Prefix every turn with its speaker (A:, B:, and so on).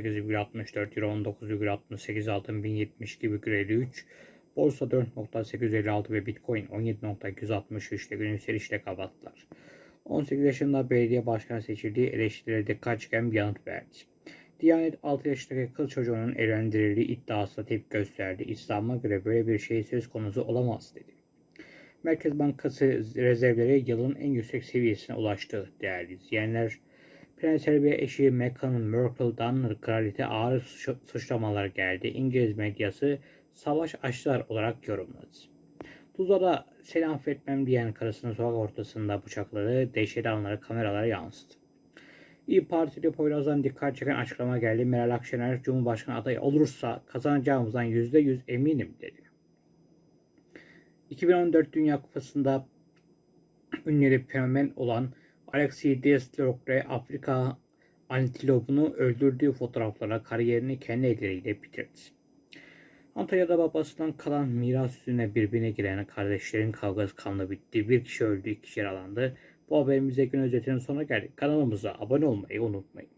A: 18,64, Euro 19,68, altın 1072,53, borsa 4.856 ve Bitcoin 17.263 ile gün yükselişle kapattılar. 18 yaşında belediye başkanı seçildiği eleştirilere dikkat çeken bir yanıt verdi. Diyanet 6 yaşındaki kız çocuğunun evlendirildiği iddiasına tepki gösterdi. İslam'a göre böyle bir şey söz konusu olamaz dedi. Merkez Bankası rezervleri yılın en yüksek seviyesine ulaştı değerli izleyenler. Prens Harry ve eşi Meghan Markle'dan kraliyete ağır suç- suçlamalar geldi. İngiliz medyası savaş açtılar olarak yorumladı. Tuzla'da seni affetmem diyen karısının sokak ortasında bıçakladığı dehşetli anları kameralara yansıdı. İyi Partili Poyraz'dan dikkat çeken açıklama geldi. Meral Akşener Cumhurbaşkanı adayı olursa kazanacağımızdan %100 eminim dedi. 2014 Dünya Kupası'nda ünlü fenomen olan Alexis Deslorre Afrika antilopunu öldürdüğü fotoğraflarla kariyerini kendi elleriyle bitirdi. Antalya'da babasından kalan miras üstüne birbirine giren kardeşlerin kavgası kanla bitti. Bir kişi öldü, iki kişi yaralandı. Bu haberimize gün özetinin sonuna geldik. Kanalımıza abone olmayı unutmayın.